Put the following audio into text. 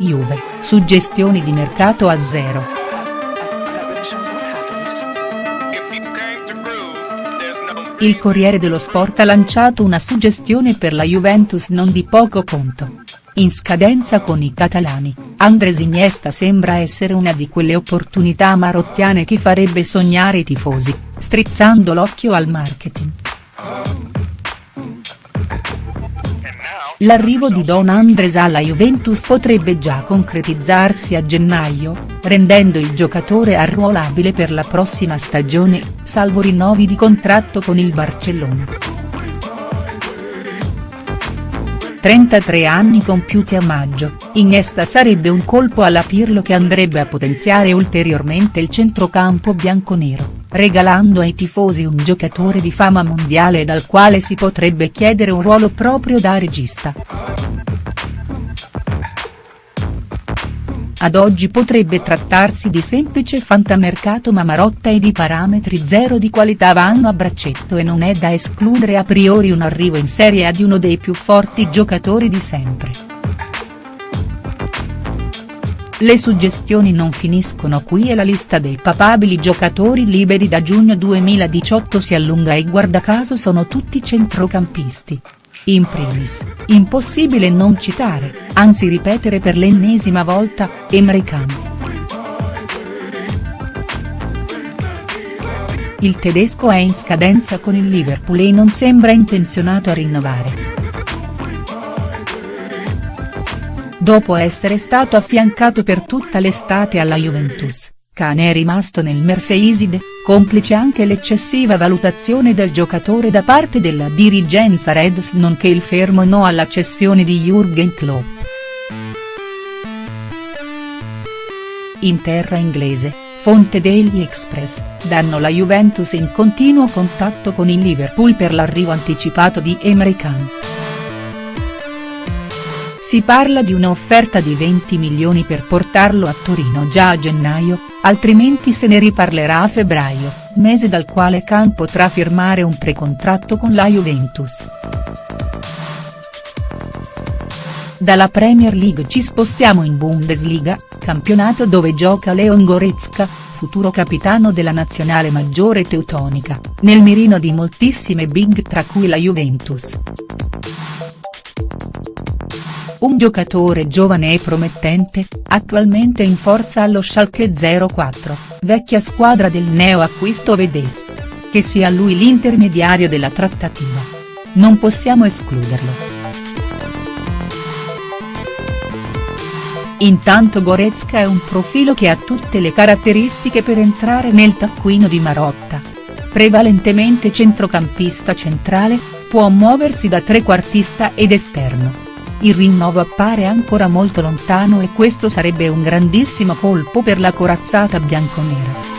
Juve, suggestioni di mercato a zero. Il Corriere dello Sport ha lanciato una suggestione per la Juventus non di poco conto. In scadenza con i catalani, Andres Iniesta sembra essere una di quelle opportunità marottiane che farebbe sognare i tifosi, strizzando l'occhio al marketing. L'arrivo di Don Andres alla Juventus potrebbe già concretizzarsi a gennaio, rendendo il giocatore arruolabile per la prossima stagione, salvo rinnovi di contratto con il Barcellona. 33 anni compiuti a maggio, Iniesta sarebbe un colpo alla Pirlo che andrebbe a potenziare ulteriormente il centrocampo bianconero regalando ai tifosi un giocatore di fama mondiale dal quale si potrebbe chiedere un ruolo proprio da regista. Ad oggi potrebbe trattarsi di semplice fantamercato ma Marotta ed i parametri zero di qualità vanno a braccetto e non è da escludere a priori un arrivo in Serie A di uno dei più forti giocatori di sempre. Le suggestioni non finiscono qui e la lista dei papabili giocatori liberi da giugno 2018 si allunga e guarda caso sono tutti centrocampisti. In primis, impossibile non citare, anzi ripetere per l'ennesima volta, Emre Can. Il tedesco è in scadenza con il Liverpool e non sembra intenzionato a rinnovare. Dopo essere stato affiancato per tutta l'estate alla Juventus, Cane è rimasto nel Merseyside, complice anche l'eccessiva valutazione del giocatore da parte della dirigenza Reds nonché il fermo no alla cessione di Jürgen Klopp. In terra inglese, fonte degli Express, danno la Juventus in continuo contatto con il Liverpool per l'arrivo anticipato di Emre Can. Si parla di un'offerta di 20 milioni per portarlo a Torino già a gennaio, altrimenti se ne riparlerà a febbraio, mese dal quale Khan potrà firmare un precontratto con la Juventus. Dalla Premier League ci spostiamo in Bundesliga, campionato dove gioca Leon Goretzka, futuro capitano della nazionale maggiore teutonica, nel mirino di moltissime big tra cui la Juventus un giocatore giovane e promettente, attualmente in forza allo Schalke 04, vecchia squadra del neo-acquisto vedesco. Che sia lui l'intermediario della trattativa. Non possiamo escluderlo. Intanto Goretzka è un profilo che ha tutte le caratteristiche per entrare nel taccuino di Marotta. Prevalentemente centrocampista centrale, può muoversi da trequartista ed esterno il rinnovo appare ancora molto lontano e questo sarebbe un grandissimo colpo per la corazzata bianconera.